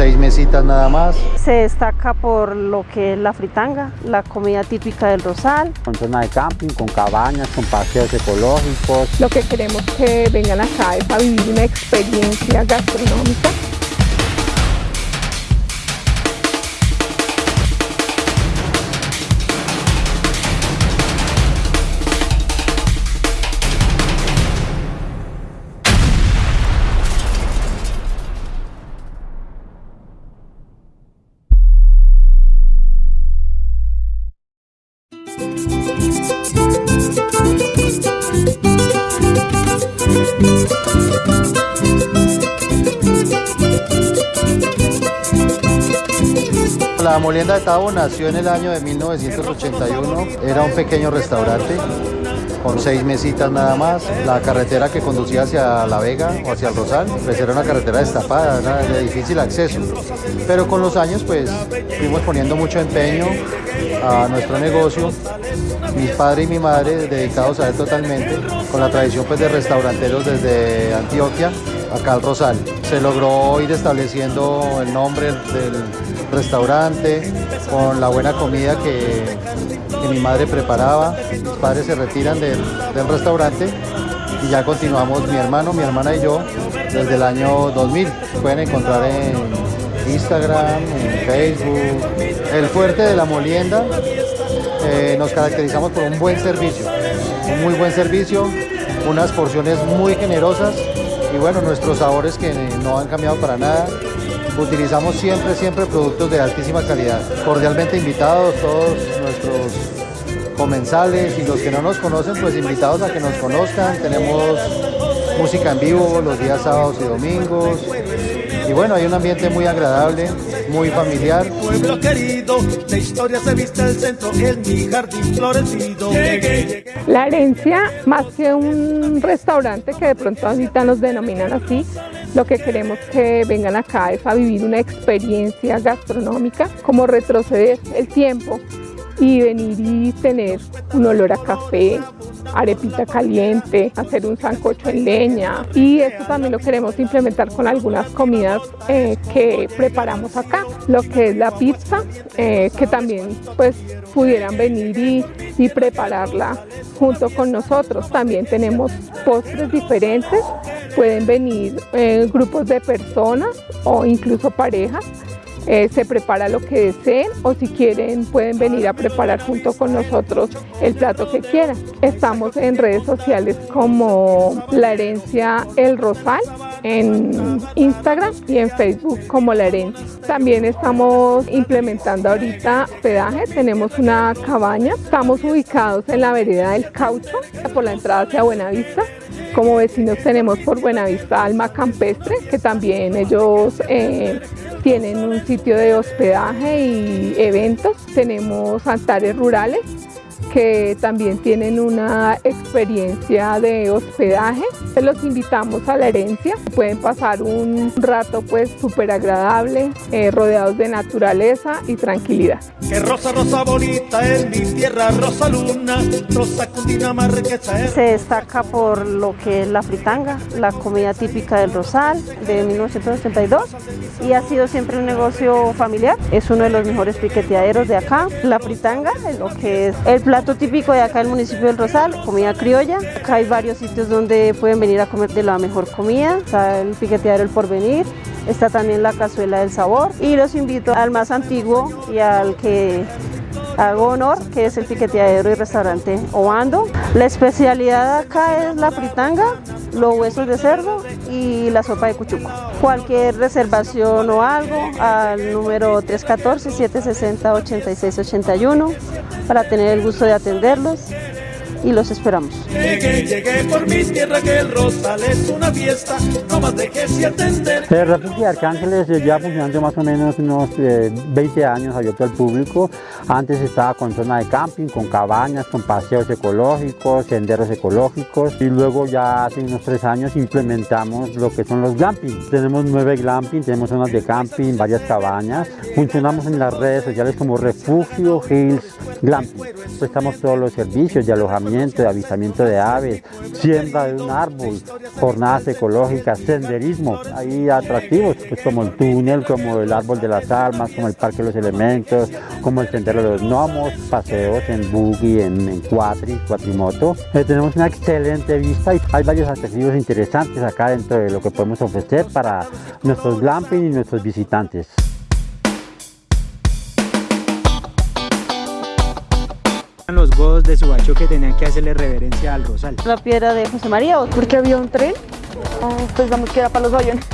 seis mesitas nada más. Se destaca por lo que es la fritanga, la comida típica del Rosal. Con zona de camping, con cabañas, con paseos ecológicos. Lo que queremos que vengan acá es a vivir una experiencia gastronómica La Molienda de Tabo nació en el año de 1981, era un pequeño restaurante con seis mesitas nada más. La carretera que conducía hacia La Vega o hacia el Rosal, pues era una carretera destapada, era de difícil acceso. Pero con los años pues fuimos poniendo mucho empeño a nuestro negocio. Mi padre y mi madre dedicados a él totalmente, con la tradición pues de restauranteros desde Antioquia acá al Rosal. Se logró ir estableciendo el nombre del restaurante con la buena comida que, mi madre preparaba. Mis padres se retiran del, del restaurante y ya continuamos mi hermano, mi hermana y yo desde el año 2000. Pueden encontrar en Instagram, en Facebook. El fuerte de la molienda eh, nos caracterizamos por un buen servicio, un muy buen servicio, unas porciones muy generosas y bueno, nuestros sabores que no han cambiado para nada. Utilizamos siempre, siempre productos de altísima calidad. Cordialmente invitados todos nuestros comensales y los que no nos conocen, pues invitados a que nos conozcan. Tenemos música en vivo los días sábados y domingos. Y bueno, hay un ambiente muy agradable, muy familiar. Pueblo querido, de historia se viste el centro, en mi jardín florecido. La herencia, más que un restaurante que de pronto ahorita nos denominan así, lo que queremos que vengan acá es a vivir una experiencia gastronómica, como retroceder el tiempo y venir y tener un olor a café, arepita caliente, hacer un sancocho en leña y esto también lo queremos implementar con algunas comidas eh, que preparamos acá, lo que es la pizza, eh, que también pues pudieran venir y, y prepararla junto con nosotros. También tenemos postres diferentes, pueden venir eh, grupos de personas o incluso parejas eh, se prepara lo que deseen o si quieren pueden venir a preparar junto con nosotros el plato que quieran. Estamos en redes sociales como La Herencia El Rosal en Instagram y en Facebook como La Herencia. También estamos implementando ahorita hospedaje, tenemos una cabaña, estamos ubicados en la vereda del Caucho por la entrada hacia Buenavista. Como vecinos tenemos por Buenavista Alma Campestre, que también ellos eh, tienen un sitio de hospedaje y eventos. Tenemos altares rurales que también tienen una experiencia de hospedaje. Los invitamos a la herencia, pueden pasar un rato pues súper agradable, eh, rodeados de naturaleza y tranquilidad. Que rosa, rosa bonita en mi tierra, rosa luna, rosa Se destaca por lo que es la fritanga, la comida típica del Rosal de 1982 y ha sido siempre un negocio familiar. Es uno de los mejores piqueteaderos de acá. La fritanga, lo que es el plato típico de acá del municipio del Rosal, comida criolla. Acá hay varios sitios donde pueden venir a comer de la mejor comida. Está el piqueteadero El Porvenir, está también la cazuela del sabor y los invito al más antiguo y al que hago honor, que es el piqueteadero y restaurante Obando. La especialidad acá es la fritanga, los huesos de cerdo y la sopa de cuchuco. Cualquier reservación o algo al número 314-760-8681 para tener el gusto de atenderlos y los esperamos. Llegué, llegué por mi tierra que el Rosal es una fiesta, no más déjese atender. El refugio de Arcángeles ya funcionando más o menos unos eh, 20 años abierto al público. Antes estaba con zona de camping, con cabañas, con paseos ecológicos, senderos ecológicos y luego ya hace unos tres años implementamos lo que son los glamping. Tenemos nueve glamping, tenemos zonas de camping, varias cabañas. Funcionamos en las redes sociales como Refugio Hills glamping. Prestamos todos los servicios de alojamiento, de avistamiento de aves, siembra de un árbol, jornadas ecológicas, senderismo. Hay atractivos pues, como el túnel, como el árbol de las almas, como el parque de los elementos, como el sendero de los gnomos, paseos en buggy, en, cuatri, cuatrimoto. Eh, tenemos una excelente vista y hay varios atractivos interesantes acá dentro de lo que podemos ofrecer para nuestros glamping y nuestros visitantes. Los godos de Subacho que tenían que hacerle reverencia al rosal. La piedra de José María. Porque había un tren, pensamos que era para los aviones.